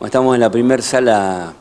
Estamos en la primera sala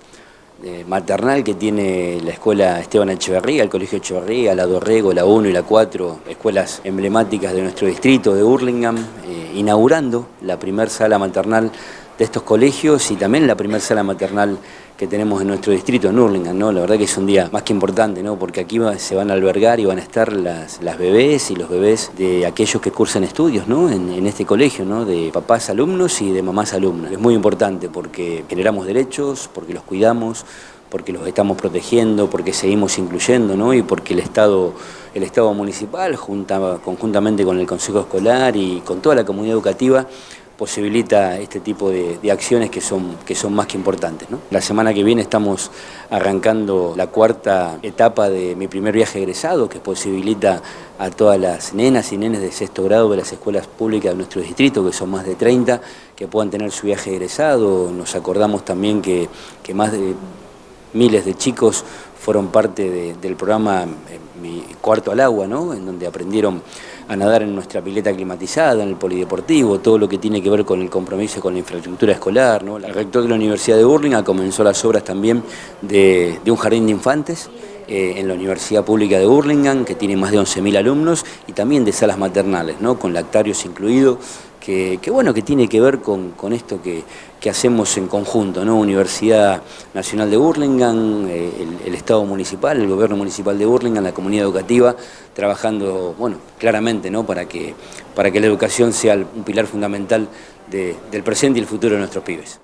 eh, maternal que tiene la escuela Esteban Echeverría, el Colegio Echeverría, la Dorrego, la 1 y la 4, escuelas emblemáticas de nuestro distrito de Hurlingham, eh, inaugurando la primera sala maternal de estos colegios y también la primera sala maternal que tenemos en nuestro distrito, en Hurlingham, ¿no? La verdad que es un día más que importante, ¿no? Porque aquí se van a albergar y van a estar las, bebés y los bebés de aquellos que cursan estudios, ¿no? En, este colegio, ¿no? De papás alumnos y de mamás alumnas. Es muy importante porque generamos derechos, porque los cuidamos, porque los estamos protegiendo, porque seguimos incluyendo, ¿no? Y porque el Estado, el Estado municipal, junta, conjuntamente con el Consejo Escolar y con toda la comunidad educativa, posibilita este tipo de, acciones que son, que son más que importantes. La semana que viene estamos arrancando la cuarta etapa de mi primer viaje egresado, que posibilita a todas las nenas y nenes de sexto grado de las escuelas públicas de nuestro distrito, que son más de 30, que puedan tener su viaje egresado. Nos acordamos también que, que más de miles de chicos fueron parte del programa eh, Mi Cuarto al Agua, ¿no? en donde aprendieron a nadar en nuestra pileta climatizada, en el polideportivo, todo lo que tiene que ver con el compromiso con la infraestructura escolar. ¿no? El rector de la Universidad de Burlingame comenzó las obras también de, un jardín de infantes, eh, en la Universidad Pública de Burlingame, que tiene más de 11.000 alumnos, y también de salas maternales, ¿no? con lactarios incluidos, que, bueno, que tiene que ver con, esto que, hacemos en conjunto, ¿no? Universidad Nacional de Burlingame, eh, el, Estado Municipal, el Gobierno Municipal de Burlingame, la comunidad educativa, trabajando, bueno, claramente, ¿no? Para que, para que la educación sea un pilar fundamental del presente y el futuro de nuestros pibes.